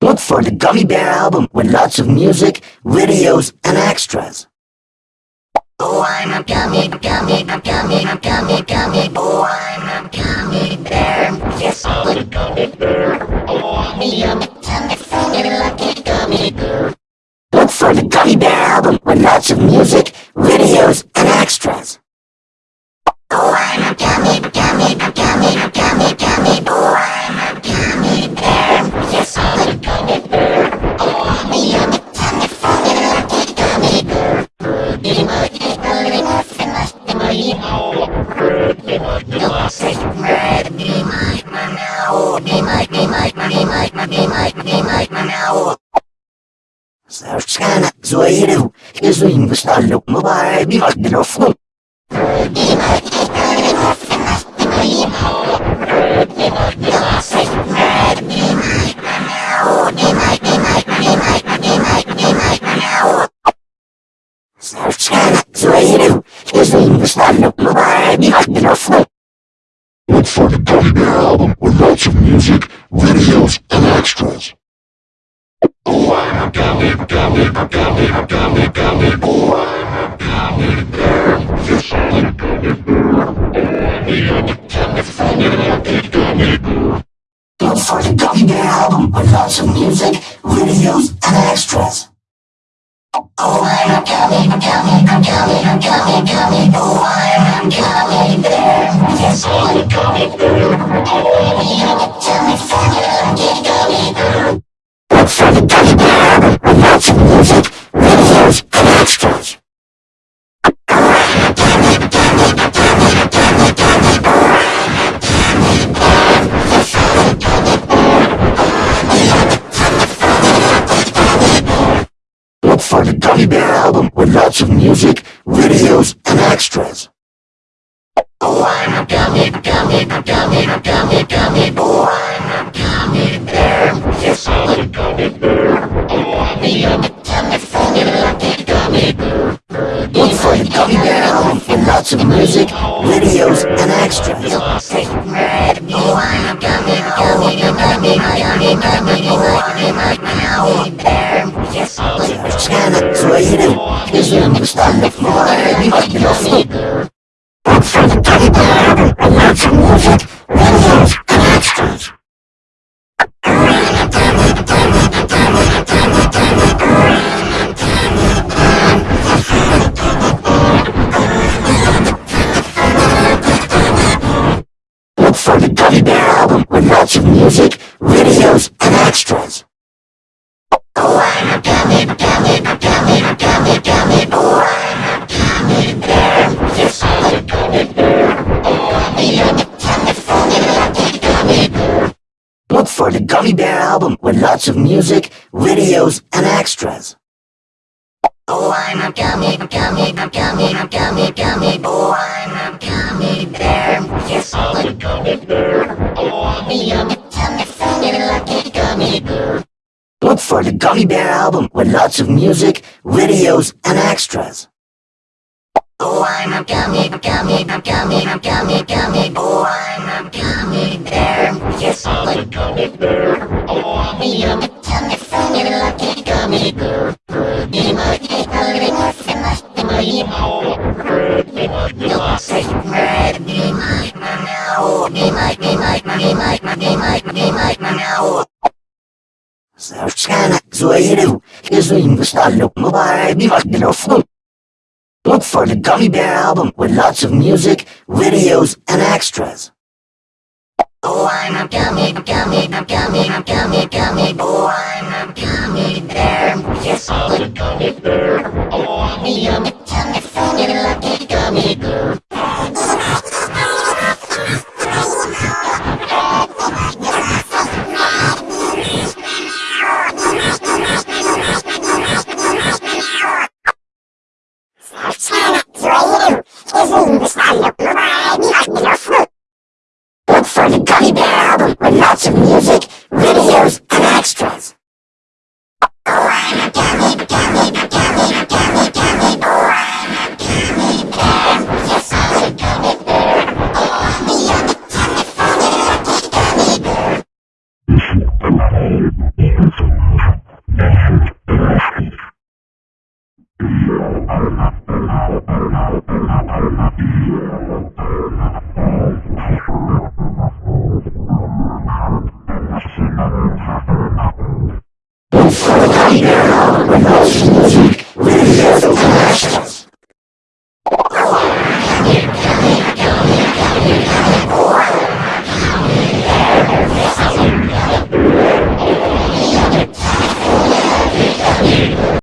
Look for the Gummy Bear album with lots of music, videos, and extras. Oh, I'm a gummy, gummy, gummy, gummy, gummy boy. Oh, I'm a gummy bear. Yes, I'm a gummy bear. Oh, I'm a yummy, tummy, funny, lucky gummy bear. Look for the Gummy Bear album with lots of music, videos, and extras. like me, like me, like me, like me, like me now. Serçkana zoyinu, gözün gusallık mübarek bir adın oflu. Serçkana zoyinu, gözün gusallık mübarek bir adın oflu. Let's start a Gummy Bear album with lots of music videos, and extras. Oh, I'm. Oh, I'm gummy bear. Look for the Gummy Bear album with lots of music, videos, and extras. Oh, I'm a gummy, gummy, gummy, gummy, gummy boy. I'm a gummy bear. Yes, I'm a gummy bear. Oh, I'm a yummy, tummy, funny, lucky gummy bear. Look for the Gummy Bear album with lots of music, videos, and extras. Look for the Gummy Bear of music, videos, and extras. Oh, I'm a gummy, gummy, gummy, gummy, gummy boy. I'm a gummy bear. Yes, I'm a gummy bear. Oh, I'm a tummy, funny, lucky gummy bear. Look for the Gummy Bear album with lots of music, videos, and extras. Oh, I'm a gummy, gummy, gummy, gummy, gummy boy. I'm a gummy bear. Yes, I'm a is limbs on the floor and hid your figure. Outside the teddy bear, and lots of music, videos, and extras. Look for the Gummy Bear album with lots of music, videos, Gummy Bear album with lots of music, videos, and extras. Oh, I'm a gummy, gummy, gummy, gummy, gummy boy. I'm a gummy bear. Yes, I'm a gummy bear. Oh, I'm a yummy, tummy, funny, lucky gummy bear. Look for the Gummy Bear album with lots of music, videos, and extras. Oh, I'm a gummy, gummy, gummy, gummy, gummy. Oh, I'm a gummy bear. Yes, I'm a gummy bear. Oh, I'm a yummy, yummy, funny, lucky gummy bear. Pretty much, I'm a off the must be my email. Pretty much, you'll say, Red, be my now. Be my, be my, be my, be my, be my, now. Zawczana, złe jedył, Jezu im wystawił, no baraj, biwak, bilofu. Look for the Gummy Bear album with lots of music, videos, and extras. Oh, I'm a gummy, gummy, gummy, gummy, gummy boy. I'm a gummy bear. Yes, I'm a gummy bear. Oh, I'm a yummy, Let's go, Tiger!